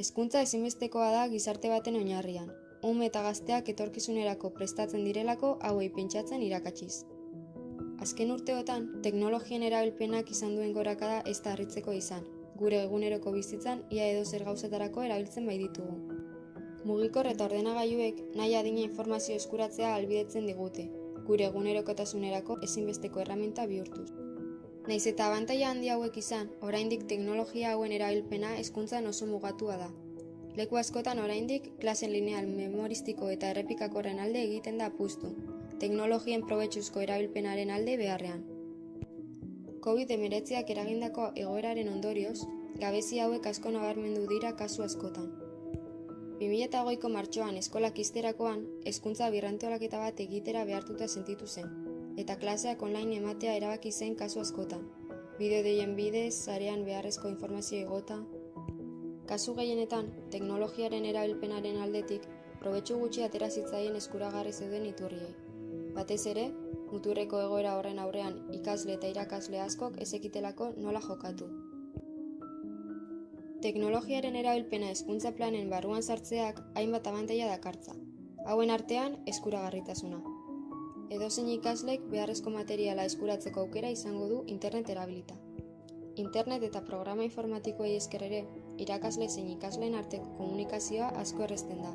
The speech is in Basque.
Hezkuntza ezinbestekoa da gizarte baten oinarrian. Ume eta gazteak etorkizunerako prestatzen direlako hauei pentsatzen irakatsiz. Azken urteotan, teknologien erabilpenak izan duen gorakada ez da harritzeko izan. Gure eguneroko bizitzan ia edo zer gauzetarako erabiltzen bai ditugu. Mugikor eta ordenagailuek nahi adina informazio eskuratzea albidetzen digute, gure egunerokotasunerako ezinbesteko erraminta bihurtuz. Naiz eta abantaila handi hauek izan, oraindik teknologia hauen erabilpena hezkuntzan oso mugatua da. Leku askotan oraindik klasen lineal memoristiko eta errepikakorren alde egiten da apustu, teknologien probetxuzko erabilpenaren alde beharrean. COVID-19ak eragindako egoeraren ondorioz, gabezi hauek asko nabarmendu dira kasu askotan. 2008ko martxoan eskolak izterakoan, hezkuntza birrantolaketa bat egitera behartuta sentitu zen, eta klaseak online ematea erabaki zen kasu askotan. Bideo deien bidez, zarean beharrezko informazio egota. Kasu gehienetan, teknologiaren erabilpenaren aldetik, probetxu gutxi atera zitzaien eskuragarri zeuden iturriei. Batez ere, muturreko egoera horren aurrean ikasle eta irakasle askok ezekitelako nola jokatu. Teknologiaren erabilpena hezkuntza planen barruan sartzeak hainbat abantaila dakartza. Hauen artean, eskuragarritasuna. Edozein ikaslek beharrezko materiala eskuratzeko aukera izango du internet erabilita. Internet eta programa informatikoei esker ere, irakasle zein ikasleen arteko komunikazioa asko errezten da,